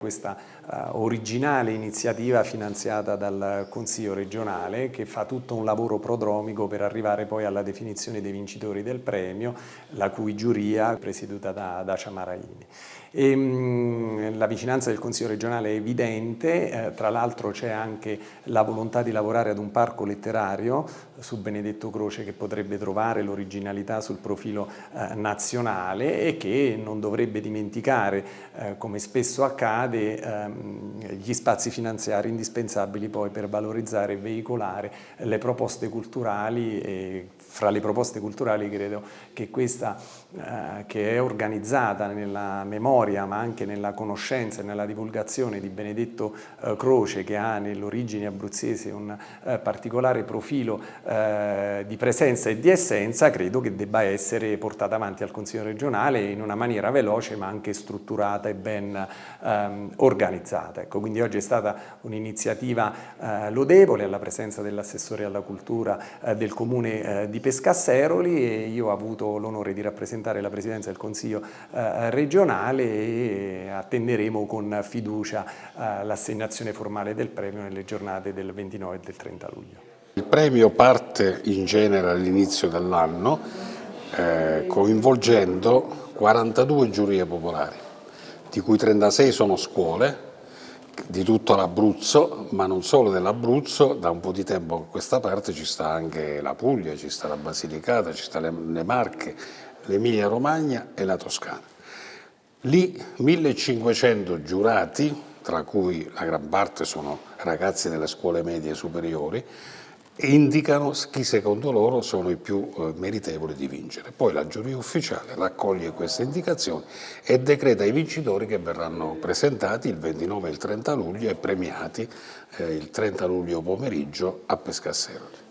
questa uh, originale iniziativa finanziata dal Consiglio regionale che fa tutto un lavoro prodromico per arrivare poi alla definizione dei vincitori del premio, la cui giuria è presieduta da, da Ciamaraini. E, mh, la vicinanza del Consiglio regionale è evidente, eh, tra l'altro c'è anche la volontà di lavorare ad un parco letterario su Benedetto Croce che potrebbe trovare l'originalità sul profilo eh, nazionale e che non dovrebbe dimenticare, eh, come spesso accade, accade ehm, gli spazi finanziari indispensabili poi per valorizzare e veicolare le proposte culturali e fra le proposte culturali credo che questa eh, che è organizzata nella memoria ma anche nella conoscenza e nella divulgazione di Benedetto eh, Croce che ha nell'origine abruzzese un eh, particolare profilo eh, di presenza e di essenza credo che debba essere portata avanti al Consiglio regionale in una maniera veloce ma anche strutturata e ben ehm, organizzata. Ecco, quindi oggi è stata un'iniziativa eh, lodevole alla presenza dell'assessore alla cultura eh, del comune di Pescasseroli e io ho avuto l'onore di rappresentare la Presidenza del Consiglio eh, regionale e attenderemo con fiducia eh, l'assegnazione formale del premio nelle giornate del 29 e del 30 luglio. Il premio parte in genere all'inizio dell'anno eh, coinvolgendo 42 giurie popolari, di cui 36 sono scuole, di tutto l'Abruzzo, ma non solo dell'Abruzzo, da un po' di tempo a questa parte ci sta anche la Puglia, ci sta la Basilicata, ci sta le, le Marche, l'Emilia Romagna e la Toscana. Lì 1500 giurati, tra cui la gran parte sono ragazzi delle scuole medie superiori, indicano chi secondo loro sono i più eh, meritevoli di vincere. Poi la giuria ufficiale raccoglie queste indicazioni e decreta i vincitori che verranno presentati il 29 e il 30 luglio e premiati eh, il 30 luglio pomeriggio a Pescasseroli.